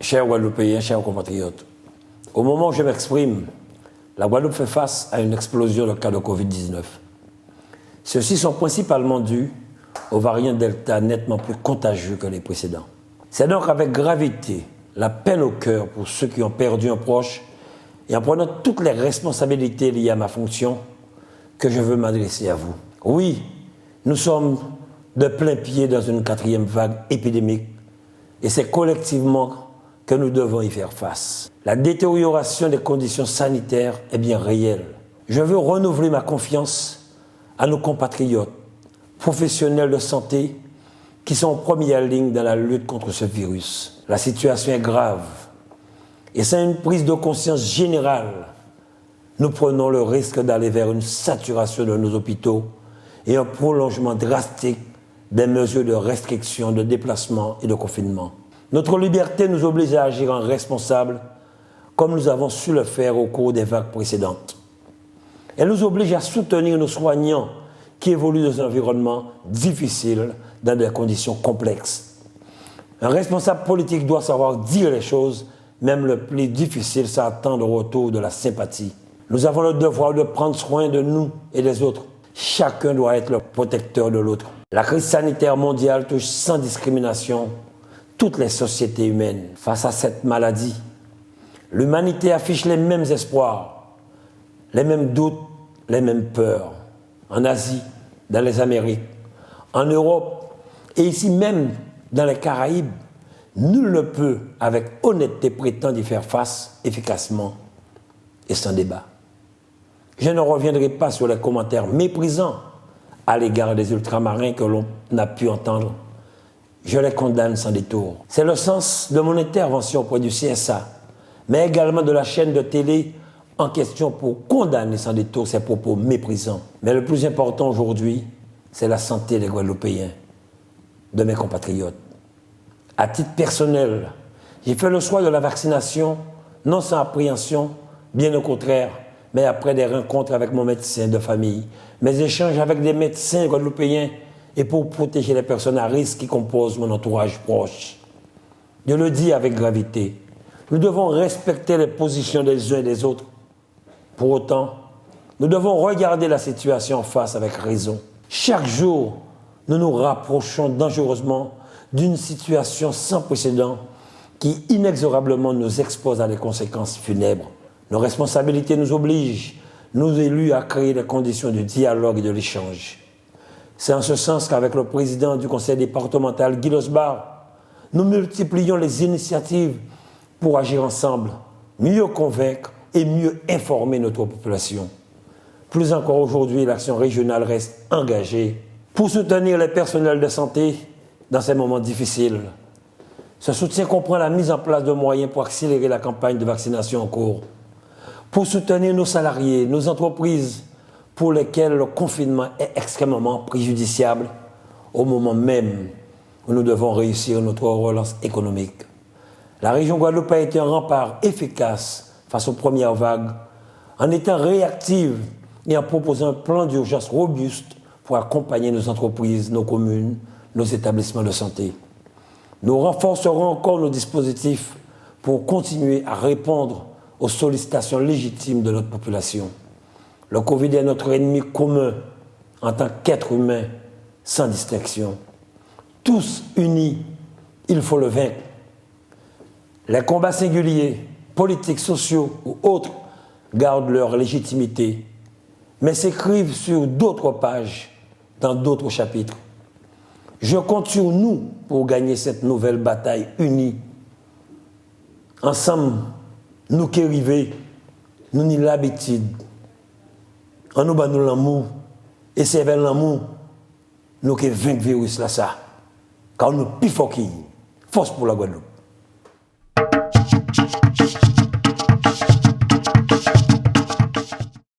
Chers Guadeloupéens, chers compatriotes, au moment où je m'exprime, la Guadeloupe fait face à une explosion de cas de Covid-19. Ceux-ci sont principalement dus aux variants Delta nettement plus contagieux que les précédents. C'est donc avec gravité, la peine au cœur pour ceux qui ont perdu un proche et en prenant toutes les responsabilités liées à ma fonction que je veux m'adresser à vous. Oui, nous sommes de plein pied dans une quatrième vague épidémique et c'est collectivement que nous devons y faire face. La détérioration des conditions sanitaires est bien réelle. Je veux renouveler ma confiance à nos compatriotes, professionnels de santé, qui sont en première ligne dans la lutte contre ce virus. La situation est grave et c'est une prise de conscience générale. Nous prenons le risque d'aller vers une saturation de nos hôpitaux et un prolongement drastique des mesures de restriction, de déplacement et de confinement. Notre liberté nous oblige à agir en responsable, comme nous avons su le faire au cours des vagues précédentes. Elle nous oblige à soutenir nos soignants qui évoluent dans un environnement difficile, dans des conditions complexes. Un responsable politique doit savoir dire les choses, même le plus difficile, sans attendre au retour de la sympathie. Nous avons le devoir de prendre soin de nous et des autres. Chacun doit être le protecteur de l'autre. La crise sanitaire mondiale touche sans discrimination toutes les sociétés humaines face à cette maladie. L'humanité affiche les mêmes espoirs, les mêmes doutes, les mêmes peurs. En Asie, dans les Amériques, en Europe et ici même dans les Caraïbes, nul ne peut avec honnêteté prétendre y faire face efficacement et sans débat. Je ne reviendrai pas sur les commentaires méprisants à l'égard des ultramarins que l'on a pu entendre je les condamne sans détour. C'est le sens de mon intervention auprès du CSA, mais également de la chaîne de télé en question pour condamner sans détour ces propos méprisants. Mais le plus important aujourd'hui, c'est la santé des Guadeloupéens, de mes compatriotes. À titre personnel, j'ai fait le choix de la vaccination, non sans appréhension, bien au contraire, mais après des rencontres avec mon médecin de famille, mes échanges avec des médecins guadeloupéens et pour protéger les personnes à risque qui composent mon entourage proche. Je le dis avec gravité. Nous devons respecter les positions des uns et des autres. Pour autant, nous devons regarder la situation en face avec raison. Chaque jour, nous nous rapprochons dangereusement d'une situation sans précédent qui inexorablement nous expose à des conséquences funèbres. Nos responsabilités nous obligent, nous élus, à créer les conditions du dialogue et de l'échange. C'est en ce sens qu'avec le président du conseil départemental, Guy Losbar, nous multiplions les initiatives pour agir ensemble, mieux convaincre et mieux informer notre population. Plus encore aujourd'hui, l'action régionale reste engagée pour soutenir les personnels de santé dans ces moments difficiles. Ce soutien comprend la mise en place de moyens pour accélérer la campagne de vaccination en cours, pour soutenir nos salariés, nos entreprises pour lesquels le confinement est extrêmement préjudiciable au moment même où nous devons réussir notre relance économique. La région Guadeloupe a été un rempart efficace face aux premières vagues en étant réactive et en proposant un plan d'urgence robuste pour accompagner nos entreprises, nos communes, nos établissements de santé. Nous renforcerons encore nos dispositifs pour continuer à répondre aux sollicitations légitimes de notre population. Le Covid est notre ennemi commun en tant qu'être humain, sans distinction. Tous unis, il faut le vaincre. Les combats singuliers, politiques, sociaux ou autres, gardent leur légitimité, mais s'écrivent sur d'autres pages, dans d'autres chapitres. Je compte sur nous pour gagner cette nouvelle bataille unie. Ensemble, nous qui arrivons, nous n'y l'habitude An nou ban nou l'amou, e sevel l'amou, nou ke venk virus la sa. Ka ou nou pi foki, fos pou la Guadeloupe.